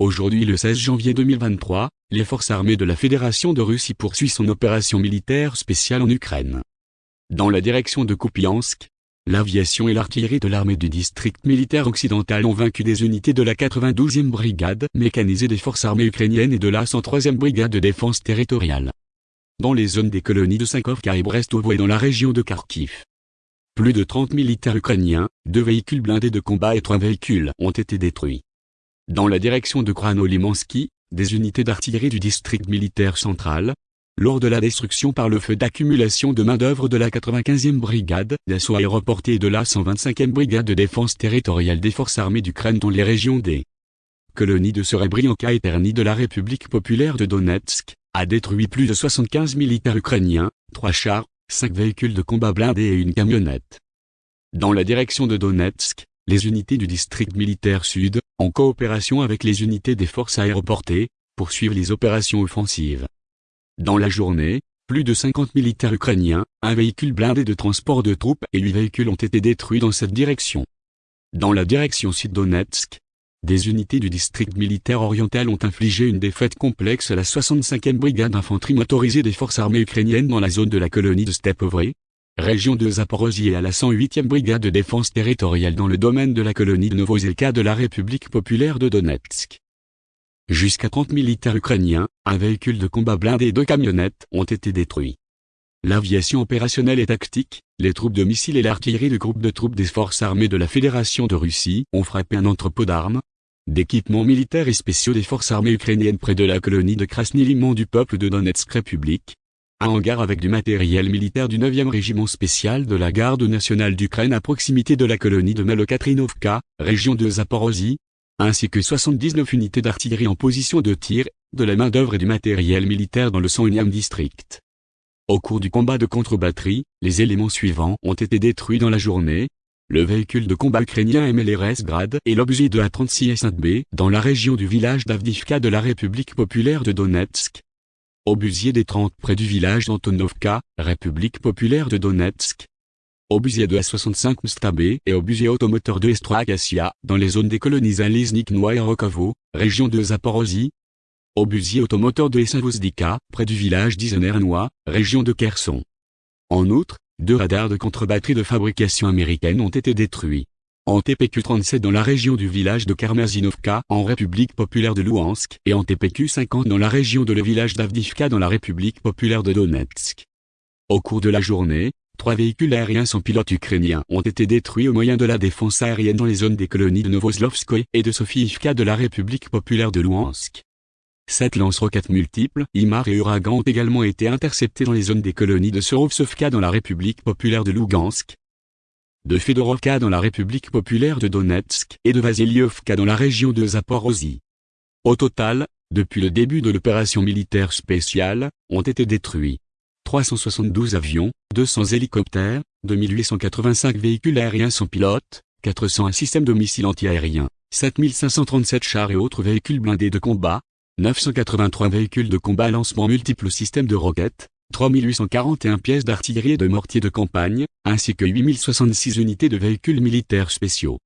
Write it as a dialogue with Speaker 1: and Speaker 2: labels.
Speaker 1: Aujourd'hui le 16 janvier 2023, les forces armées de la Fédération de Russie poursuivent son opération militaire spéciale en Ukraine. Dans la direction de Kupiansk, l'aviation et l'artillerie de l'armée du district militaire occidental ont vaincu des unités de la 92e brigade mécanisée des forces armées ukrainiennes et de la 103e brigade de défense territoriale. Dans les zones des colonies de Sankovka et Brestovo et dans la région de Kharkiv. Plus de 30 militaires ukrainiens, deux véhicules blindés de combat et trois véhicules ont été détruits. Dans la direction de Krano-Limansky, des unités d'artillerie du district militaire central, lors de la destruction par le feu d'accumulation de main-d'œuvre de la 95e brigade d'assaut aéroporté et de la 125e brigade de défense territoriale des forces armées d'Ukraine dans les régions des colonies de Serebrianka et Terny de la République populaire de Donetsk, a détruit plus de 75 militaires ukrainiens, trois chars, cinq véhicules de combat blindés et une camionnette. Dans la direction de Donetsk, les unités du district militaire sud, en coopération avec les unités des forces aéroportées, poursuivent les opérations offensives. Dans la journée, plus de 50 militaires ukrainiens, un véhicule blindé de transport de troupes et huit véhicules ont été détruits dans cette direction. Dans la direction sud-Donetsk, des unités du district militaire oriental ont infligé une défaite complexe à la 65e brigade d'infanterie motorisée des forces armées ukrainiennes dans la zone de la colonie de Stepovre, région de Zaporozhye à la 108e brigade de défense territoriale dans le domaine de la colonie de Novozelka de la République populaire de Donetsk. Jusqu'à 30 militaires ukrainiens, un véhicule de combat blindé et deux camionnettes ont été détruits. L'aviation opérationnelle et tactique, les troupes de missiles et l'artillerie du groupe de troupes des forces armées de la Fédération de Russie ont frappé un entrepôt d'armes, d'équipements militaires et spéciaux des forces armées ukrainiennes près de la colonie de Krasny du peuple de Donetsk République, un hangar avec du matériel militaire du 9e régiment spécial de la garde nationale d'Ukraine à proximité de la colonie de Malokatrinovka, région de Zaporozhye, ainsi que 79 unités d'artillerie en position de tir, de la main-d'œuvre et du matériel militaire dans le 101e district. Au cours du combat de contre-batterie, les éléments suivants ont été détruits dans la journée. Le véhicule de combat ukrainien MLRS Grad et l'objet de A36S1B dans la région du village d'Avdivka de la République populaire de Donetsk, Obusier des 30 près du village d'Antonovka, République populaire de Donetsk. Obusier de A65 Mstabé et Obusier automoteur de Estroagassia, dans les zones des colonies Noa et Rokovo, région de Zaporozhye. Obusier automoteur de Essavozdika, près du village d'Izenernois, région de Kherson. En outre, deux radars de contre-batterie de fabrication américaine ont été détruits en TPQ-37 dans la région du village de Karmazinovka en République populaire de Louhansk et en TPQ-50 dans la région de le village d'Avdivka dans la République populaire de Donetsk. Au cours de la journée, trois véhicules aériens sans pilote ukrainiens ont été détruits au moyen de la défense aérienne dans les zones des colonies de Novoslovskoye et de Sofiivka de la République populaire de Louhansk. Sept lance-roquettes multiples, IMAR et Uragan ont également été interceptés dans les zones des colonies de Sorovsovka dans la République populaire de Lugansk, de Fedorovka dans la République populaire de Donetsk et de Vasilievka dans la région de Zaporozhye. Au total, depuis le début de l'opération militaire spéciale, ont été détruits 372 avions, 200 hélicoptères, 2885 véhicules aériens sans pilote, 401 systèmes de missiles antiaériens, 7537 chars et autres véhicules blindés de combat, 983 véhicules de combat lancement multiples systèmes de roquettes, 3841 pièces d'artillerie et de mortiers de campagne, ainsi que 8066 unités de véhicules militaires spéciaux.